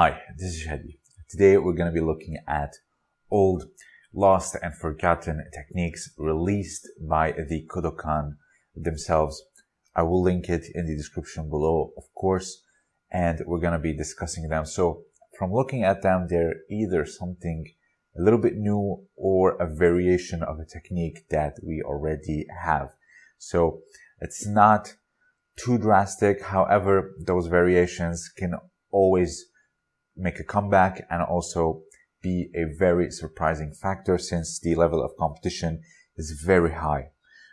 Hi, this is Shadi. Today we're going to be looking at old, lost and forgotten techniques released by the Kodokan themselves. I will link it in the description below, of course, and we're going to be discussing them. So from looking at them, they're either something a little bit new or a variation of a technique that we already have. So it's not too drastic. However, those variations can always make a comeback and also be a very surprising factor since the level of competition is very high.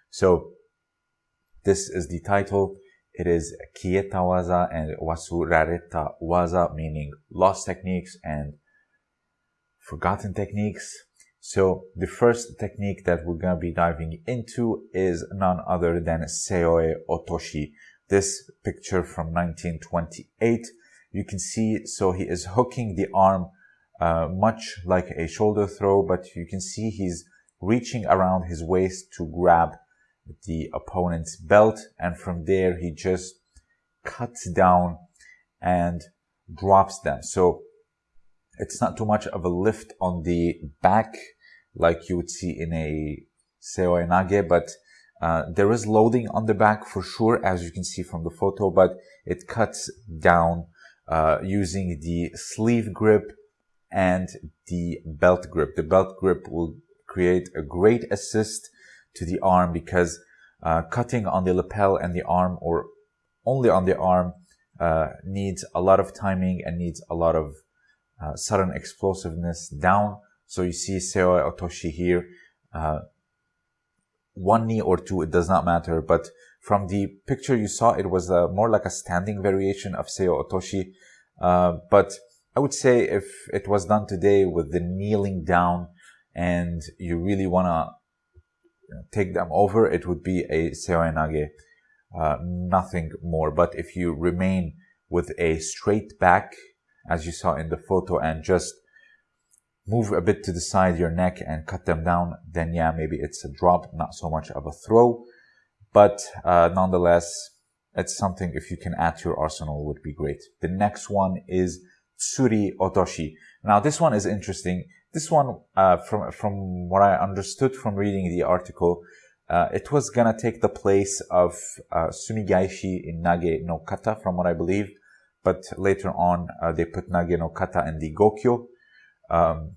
So this is the title. It is Kieta Waza and Wasurareta Waza, meaning lost techniques and forgotten techniques. So the first technique that we're going to be diving into is none other than Seoi Otoshi. This picture from 1928, you can see, so he is hooking the arm uh, much like a shoulder throw, but you can see he's reaching around his waist to grab the opponent's belt. And from there, he just cuts down and drops them. So it's not too much of a lift on the back like you would see in a seoi nage, but uh, there is loading on the back for sure, as you can see from the photo, but it cuts down uh, using the sleeve grip and the belt grip. The belt grip will create a great assist to the arm because uh, cutting on the lapel and the arm or only on the arm uh, needs a lot of timing and needs a lot of uh, sudden explosiveness down. So you see Seoi Otoshi here, uh, one knee or two, it does not matter. But from the picture you saw, it was uh, more like a standing variation of Seoi Otoshi. Uh, but I would say if it was done today with the kneeling down and you really want to take them over, it would be a Seoi Nage, uh, nothing more. But if you remain with a straight back, as you saw in the photo and just move a bit to the side your neck and cut them down, then yeah, maybe it's a drop, not so much of a throw. But uh, nonetheless, it's something if you can add to your arsenal would be great. The next one is Tsuri Otoshi. Now this one is interesting. This one, uh, from, from what I understood from reading the article, uh, it was gonna take the place of uh, Sumigaeshi in Nage no Kata, from what I believe but later on uh, they put Nage no Kata in the Gokyo. Um,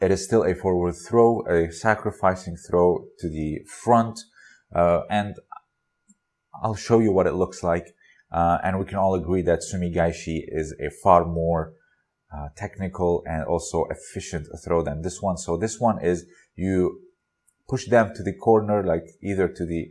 it is still a forward throw, a sacrificing throw to the front, and I'll show you what it looks like. Uh, and we can all agree that Sumigaeshi is a far more uh, technical and also efficient throw than this one. So this one is you push them to the corner, like either to the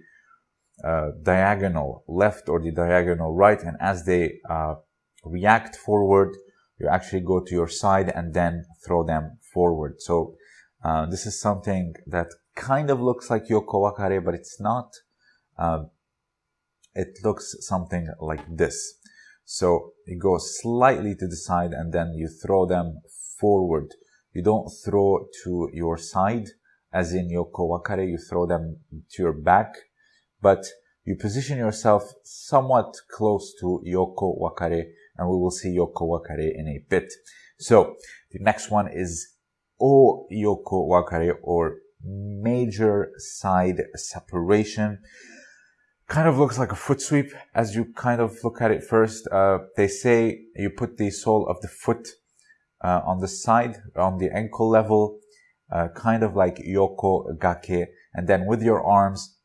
uh, diagonal left or the diagonal right. And as they uh, react forward, you actually go to your side and then throw them forward. So uh, this is something that kind of looks like Yoko Wakare, but it's not. Uh, it looks something like this. So you go slightly to the side and then you throw them forward. You don't throw to your side as in Yoko Wakare, you throw them to your back but you position yourself somewhat close to Yoko Wakare, and we will see Yoko Wakare in a bit. So the next one is O Yoko Wakare or major side separation. Kind of looks like a foot sweep as you kind of look at it first. Uh, they say you put the sole of the foot uh, on the side, on the ankle level, uh, kind of like Yoko Gake, and then with your arms,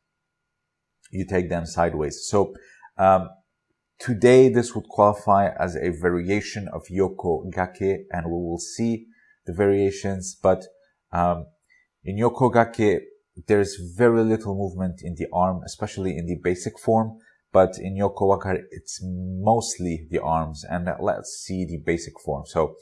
you take them sideways. So um, today this would qualify as a variation of Yoko Gake and we will see the variations. But um, in Yokogake, there's very little movement in the arm, especially in the basic form. But in Yoko Wakare, it's mostly the arms. And let's see the basic form. So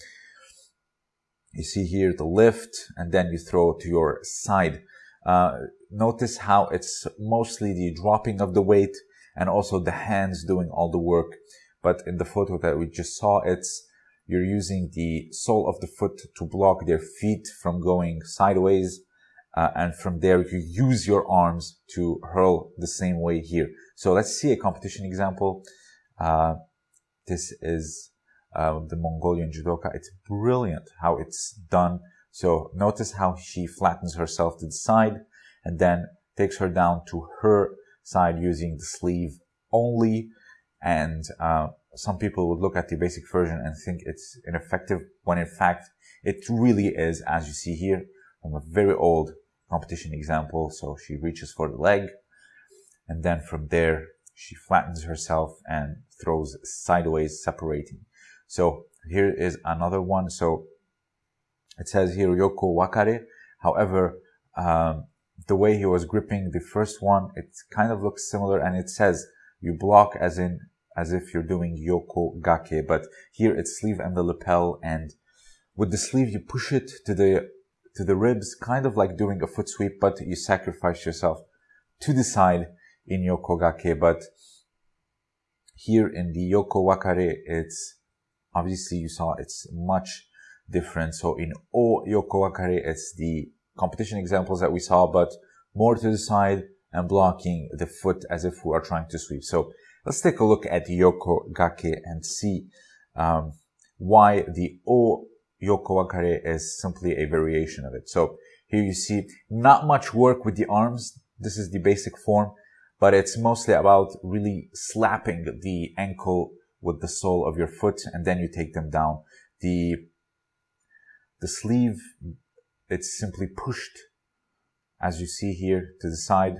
you see here the lift and then you throw to your side. Uh, notice how it's mostly the dropping of the weight and also the hands doing all the work. But in the photo that we just saw, it's you're using the sole of the foot to block their feet from going sideways. Uh, and from there, you use your arms to hurl the same way here. So let's see a competition example. Uh, this is uh, the Mongolian judoka. It's brilliant how it's done. So notice how she flattens herself to the side and then takes her down to her side using the sleeve only. And uh, some people would look at the basic version and think it's ineffective when in fact it really is, as you see here from a very old competition example. So she reaches for the leg and then from there she flattens herself and throws sideways separating. So here is another one. So it says here Yoko Wakare. However, um, the way he was gripping the first one, it kind of looks similar and it says you block as in, as if you're doing Yoko Gake, but here it's sleeve and the lapel and with the sleeve you push it to the, to the ribs, kind of like doing a foot sweep, but you sacrifice yourself to the side in Yoko Gake, but here in the Yoko Wakare, it's obviously you saw it's much different. So in O Yoko Wakare, it's the competition examples that we saw, but more to the side and blocking the foot as if we are trying to sweep. So let's take a look at Yoko Gake and see um, why the O Yoko Wakare is simply a variation of it. So here you see not much work with the arms. This is the basic form, but it's mostly about really slapping the ankle with the sole of your foot and then you take them down. The, the sleeve, it's simply pushed as you see here to the side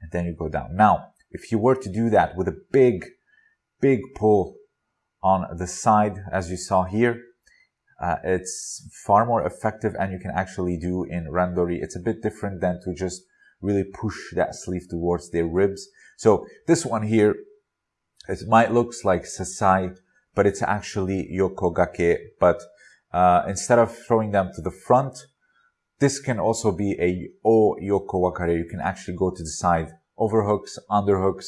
and then you go down. Now, if you were to do that with a big, big pull on the side, as you saw here, uh, it's far more effective and you can actually do in randori. It's a bit different than to just really push that sleeve towards their ribs. So this one here, it might looks like sasae, but it's actually yokogake. But uh, instead of throwing them to the front, this can also be a o yoko wakare. You can actually go to the side, overhooks, underhooks,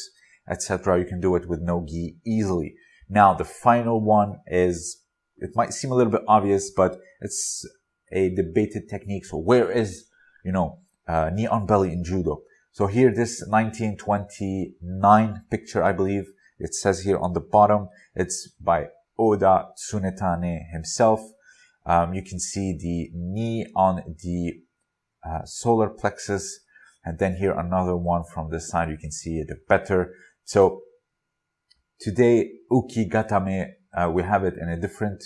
etc. You can do it with no gi easily. Now the final one is, it might seem a little bit obvious, but it's a debated technique. So where is, you know, uh, knee on belly in judo? So here, this 1929 picture, I believe, it says here on the bottom, it's by Oda Tsunetane himself. Um, you can see the knee on the uh, solar plexus. And then here another one from the side, you can see it better. So today, Uki Gatame, uh, we have it in a different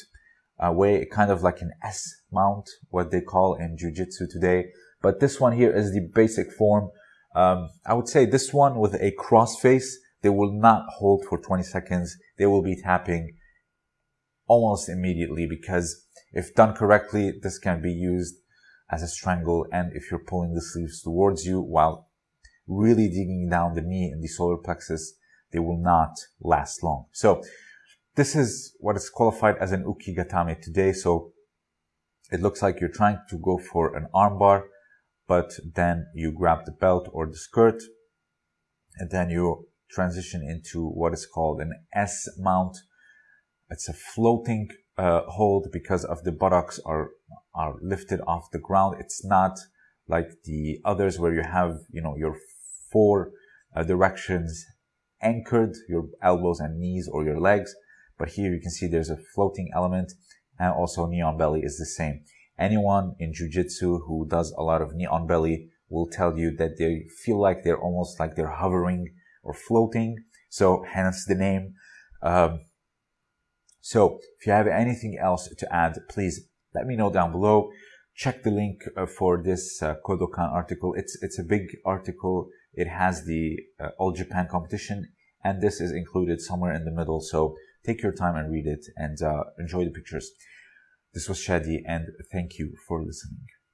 uh, way, kind of like an S mount, what they call in Jiu-Jitsu today. But this one here is the basic form. Um, I would say this one with a cross face, they will not hold for 20 seconds. They will be tapping almost immediately because if done correctly, this can be used as a strangle. And if you're pulling the sleeves towards you while really digging down the knee in the solar plexus, they will not last long. So this is what is qualified as an ukigatame today. So it looks like you're trying to go for an armbar, but then you grab the belt or the skirt and then you transition into what is called an S mount. It's a floating uh, hold because of the buttocks are are lifted off the ground. It's not like the others where you have you know your four uh, directions anchored, your elbows and knees or your legs. But here you can see there's a floating element and also knee on belly is the same. Anyone in jujitsu who does a lot of knee on belly will tell you that they feel like they're almost like they're hovering or floating. So hence the name. Um, so if you have anything else to add, please let me know down below. Check the link uh, for this uh, Kodokan article. It's, it's a big article. It has the uh, All Japan competition and this is included somewhere in the middle. So take your time and read it and uh, enjoy the pictures. This was Shadi and thank you for listening.